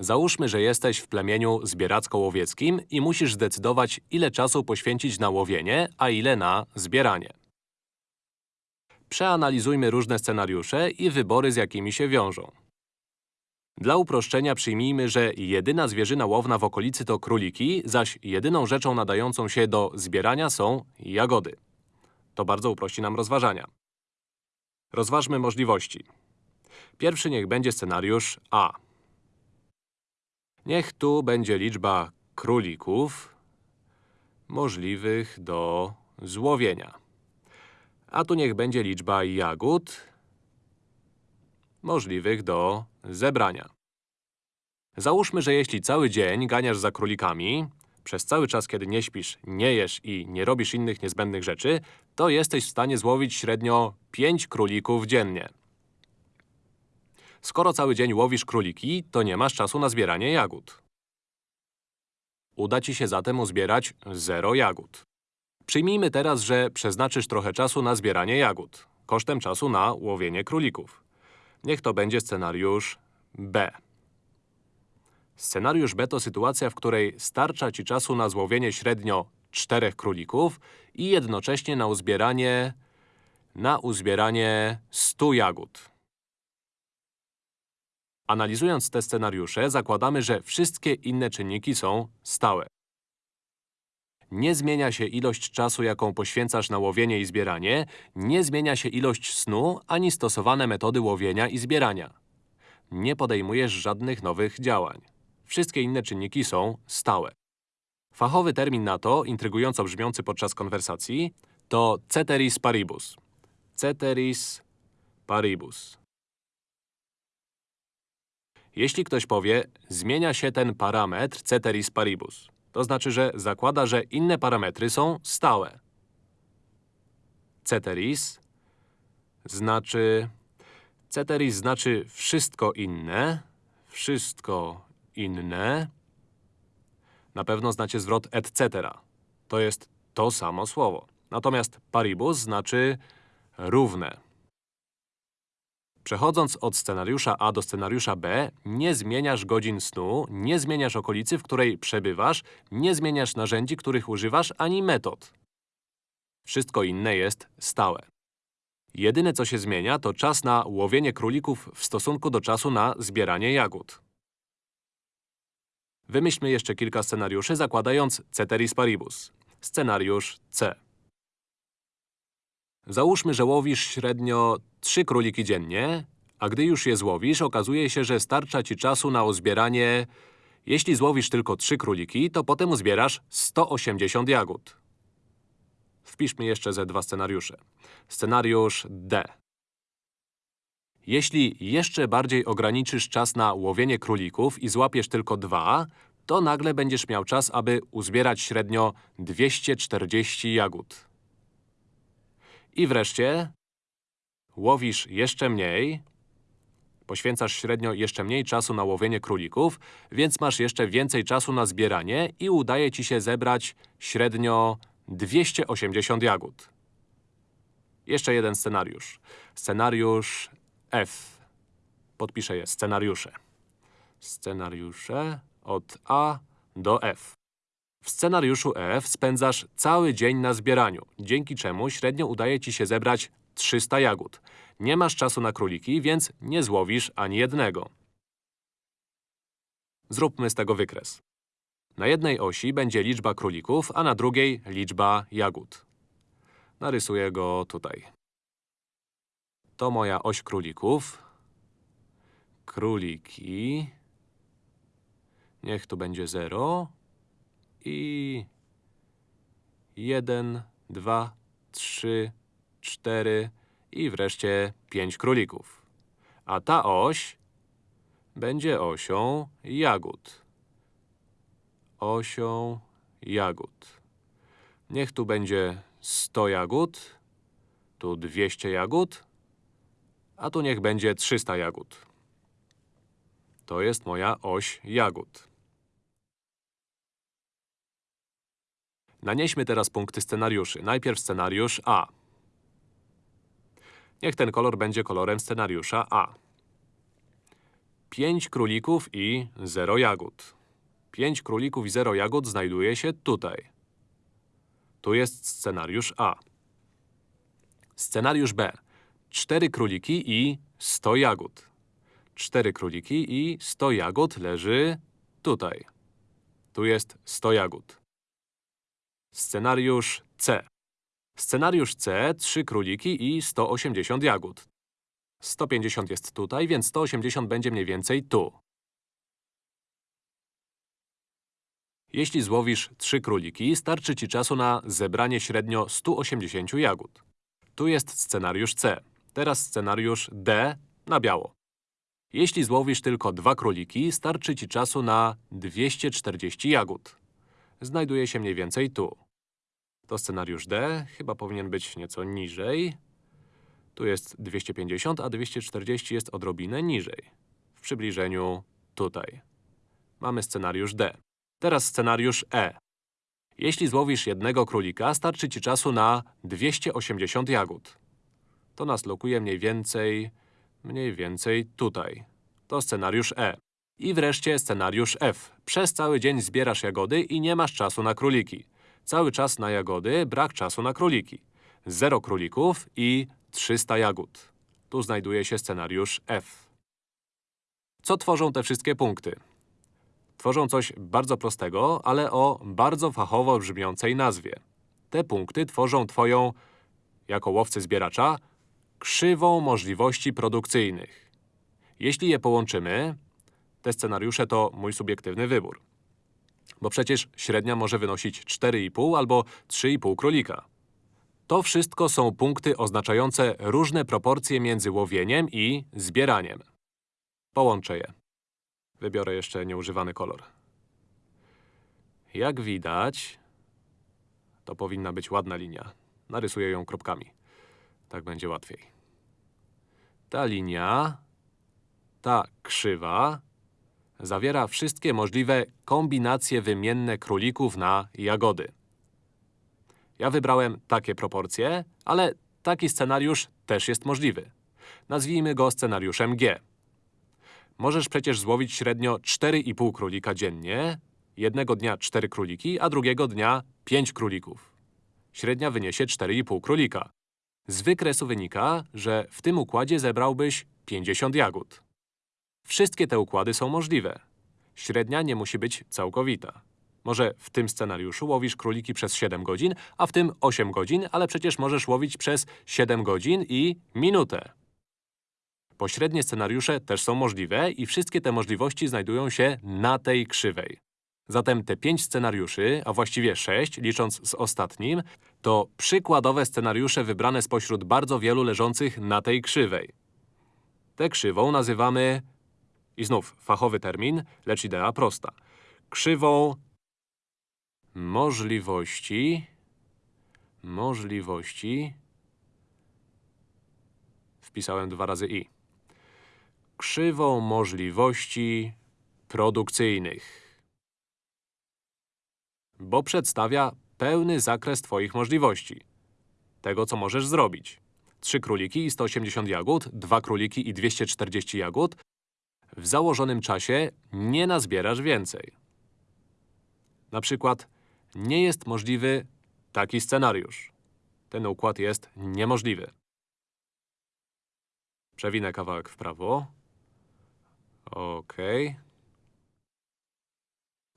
Załóżmy, że jesteś w plemieniu zbieracko-łowieckim i musisz zdecydować, ile czasu poświęcić na łowienie, a ile na zbieranie. Przeanalizujmy różne scenariusze i wybory, z jakimi się wiążą. Dla uproszczenia przyjmijmy, że jedyna zwierzyna łowna w okolicy to króliki, zaś jedyną rzeczą nadającą się do zbierania są jagody. To bardzo uprości nam rozważania. Rozważmy możliwości. Pierwszy niech będzie scenariusz A. Niech tu będzie liczba królików możliwych do złowienia. A tu niech będzie liczba jagód możliwych do zebrania. Załóżmy, że jeśli cały dzień ganiasz za królikami, przez cały czas, kiedy nie śpisz, nie jesz i nie robisz innych niezbędnych rzeczy, to jesteś w stanie złowić średnio 5 królików dziennie. Skoro cały dzień łowisz króliki, to nie masz czasu na zbieranie jagód. Uda ci się zatem uzbierać 0 jagód. Przyjmijmy teraz, że przeznaczysz trochę czasu na zbieranie jagód, kosztem czasu na łowienie królików. Niech to będzie scenariusz B. Scenariusz B to sytuacja, w której starcza ci czasu na złowienie średnio czterech królików i jednocześnie na uzbieranie… na uzbieranie 100 jagód. Analizując te scenariusze, zakładamy, że wszystkie inne czynniki są stałe. Nie zmienia się ilość czasu, jaką poświęcasz na łowienie i zbieranie, nie zmienia się ilość snu, ani stosowane metody łowienia i zbierania. Nie podejmujesz żadnych nowych działań. Wszystkie inne czynniki są stałe. Fachowy termin na to, intrygująco brzmiący podczas konwersacji, to ceteris paribus. Ceteris paribus. Jeśli ktoś powie, zmienia się ten parametr ceteris paribus, to znaczy, że zakłada, że inne parametry są stałe. Ceteris znaczy… Ceteris znaczy wszystko inne, wszystko inne. Na pewno znacie zwrot etc. To jest to samo słowo. Natomiast paribus znaczy równe. Przechodząc od scenariusza A do scenariusza B, nie zmieniasz godzin snu, nie zmieniasz okolicy, w której przebywasz, nie zmieniasz narzędzi, których używasz, ani metod. Wszystko inne jest stałe. Jedyne, co się zmienia, to czas na łowienie królików w stosunku do czasu na zbieranie jagód. Wymyślmy jeszcze kilka scenariuszy, zakładając ceteris paribus. Scenariusz C. Załóżmy, że łowisz średnio 3 króliki dziennie, a gdy już je złowisz, okazuje się, że starcza ci czasu na uzbieranie… Jeśli złowisz tylko 3 króliki, to potem uzbierasz 180 jagód. Wpiszmy jeszcze ze dwa scenariusze. Scenariusz D. Jeśli jeszcze bardziej ograniczysz czas na łowienie królików i złapiesz tylko dwa, to nagle będziesz miał czas, aby uzbierać średnio 240 jagód. I wreszcie łowisz jeszcze mniej, poświęcasz średnio jeszcze mniej czasu na łowienie królików, więc masz jeszcze więcej czasu na zbieranie i udaje ci się zebrać średnio 280 jagód. Jeszcze jeden scenariusz. Scenariusz F. Podpiszę je scenariusze. Scenariusze od A do F. W scenariuszu F spędzasz cały dzień na zbieraniu, dzięki czemu średnio udaje ci się zebrać 300 jagód. Nie masz czasu na króliki, więc nie złowisz ani jednego. Zróbmy z tego wykres. Na jednej osi będzie liczba królików, a na drugiej liczba jagód. Narysuję go tutaj. To moja oś królików. Króliki. Niech tu będzie 0 i 1, 2, 3, 4 i wreszcie 5 królików. A ta oś będzie osią jagód. Osią jagód. Niech tu będzie 100 jagód, tu 200 jagód, a tu niech będzie 300 jagód. To jest moja oś jagód. Nanieśmy teraz punkty scenariuszy. Najpierw scenariusz A. Niech ten kolor będzie kolorem scenariusza A. 5 królików i 0 jagód. 5 królików i 0 jagód znajduje się tutaj. Tu jest scenariusz A. Scenariusz B. 4 króliki i 100 jagód. 4 króliki i 100 jagód leży tutaj. Tu jest 100 jagód. Scenariusz C. Scenariusz C. 3 króliki i 180 jagód. 150 jest tutaj, więc 180 będzie mniej więcej tu. Jeśli złowisz 3 króliki, starczy ci czasu na zebranie średnio 180 jagód. Tu jest scenariusz C. Teraz scenariusz D na biało. Jeśli złowisz tylko dwa króliki, starczy ci czasu na 240 jagód. Znajduje się mniej więcej tu. To scenariusz D, chyba powinien być nieco niżej. Tu jest 250, a 240 jest odrobinę niżej. W przybliżeniu tutaj. Mamy scenariusz D. Teraz scenariusz E. Jeśli złowisz jednego królika, starczy ci czasu na 280 jagód. To nas lokuje mniej więcej… mniej więcej tutaj. To scenariusz E. I wreszcie scenariusz F. Przez cały dzień zbierasz jagody i nie masz czasu na króliki. Cały czas na jagody, brak czasu na króliki. Zero królików i 300 jagód. Tu znajduje się scenariusz F. Co tworzą te wszystkie punkty? Tworzą coś bardzo prostego, ale o bardzo fachowo brzmiącej nazwie. Te punkty tworzą twoją, jako łowcy zbieracza, krzywą możliwości produkcyjnych. Jeśli je połączymy, te scenariusze to mój subiektywny wybór. Bo przecież średnia może wynosić 4,5 albo 3,5 królika. To wszystko są punkty oznaczające różne proporcje między łowieniem i zbieraniem. Połączę je. Wybiorę jeszcze nieużywany kolor. Jak widać, to powinna być ładna linia. Narysuję ją kropkami. Tak będzie łatwiej. Ta linia, ta krzywa zawiera wszystkie możliwe kombinacje wymienne królików na jagody. Ja wybrałem takie proporcje, ale taki scenariusz też jest możliwy. Nazwijmy go scenariuszem G. Możesz przecież złowić średnio 4,5 królika dziennie, jednego dnia 4 króliki, a drugiego dnia 5 królików. Średnia wyniesie 4,5 królika. Z wykresu wynika, że w tym układzie zebrałbyś 50 jagód. Wszystkie te układy są możliwe. Średnia nie musi być całkowita. Może w tym scenariuszu łowisz króliki przez 7 godzin, a w tym 8 godzin, ale przecież możesz łowić przez 7 godzin i minutę. Pośrednie scenariusze też są możliwe i wszystkie te możliwości znajdują się na tej krzywej. Zatem te pięć scenariuszy, a właściwie sześć, licząc z ostatnim, to przykładowe scenariusze wybrane spośród bardzo wielu leżących na tej krzywej. Tę krzywą nazywamy, i znów fachowy termin, lecz idea prosta, krzywą możliwości, możliwości, wpisałem dwa razy i, krzywą możliwości produkcyjnych bo przedstawia pełny zakres Twoich możliwości. Tego, co możesz zrobić. 3 króliki i 180 jagód, 2 króliki i 240 jagód. W założonym czasie nie nazbierasz więcej. Na przykład, nie jest możliwy taki scenariusz. Ten układ jest niemożliwy. Przewinę kawałek w prawo. OK.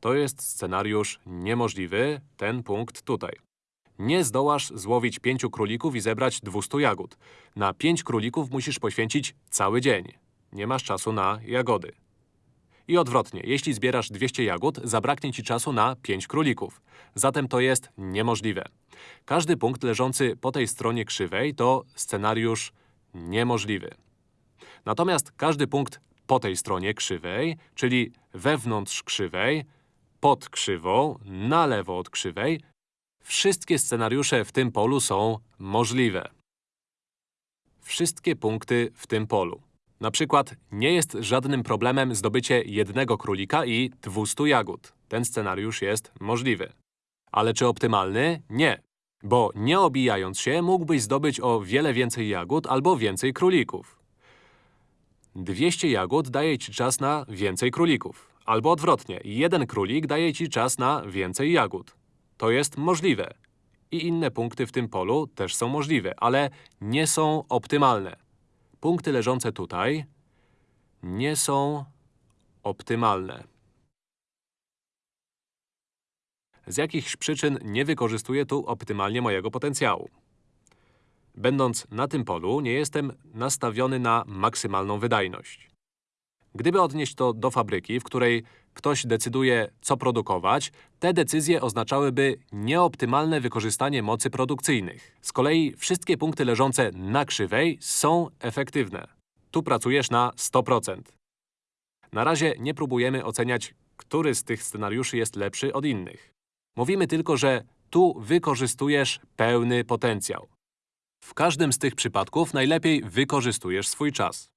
To jest scenariusz niemożliwy, ten punkt tutaj. Nie zdołasz złowić pięciu królików i zebrać 200 jagód. Na pięć królików musisz poświęcić cały dzień. Nie masz czasu na jagody. I odwrotnie, jeśli zbierasz 200 jagód, zabraknie ci czasu na 5 królików. Zatem to jest niemożliwe. Każdy punkt leżący po tej stronie krzywej to scenariusz niemożliwy. Natomiast każdy punkt po tej stronie krzywej, czyli wewnątrz krzywej, pod krzywą, na lewo od krzywej, wszystkie scenariusze w tym polu są możliwe. Wszystkie punkty w tym polu. Na przykład nie jest żadnym problemem zdobycie jednego królika i 200 jagód. Ten scenariusz jest możliwy. Ale czy optymalny? Nie. Bo nie obijając się, mógłbyś zdobyć o wiele więcej jagód albo więcej królików. 200 jagód daje ci czas na więcej królików. Albo odwrotnie, jeden królik daje ci czas na więcej jagód. To jest możliwe. I inne punkty w tym polu też są możliwe, ale nie są optymalne. Punkty leżące tutaj nie są optymalne. Z jakichś przyczyn nie wykorzystuję tu optymalnie mojego potencjału. Będąc na tym polu, nie jestem nastawiony na maksymalną wydajność. Gdyby odnieść to do fabryki, w której ktoś decyduje, co produkować, te decyzje oznaczałyby nieoptymalne wykorzystanie mocy produkcyjnych. Z kolei wszystkie punkty leżące na krzywej są efektywne. Tu pracujesz na 100%. Na razie nie próbujemy oceniać, który z tych scenariuszy jest lepszy od innych. Mówimy tylko, że tu wykorzystujesz pełny potencjał. W każdym z tych przypadków najlepiej wykorzystujesz swój czas.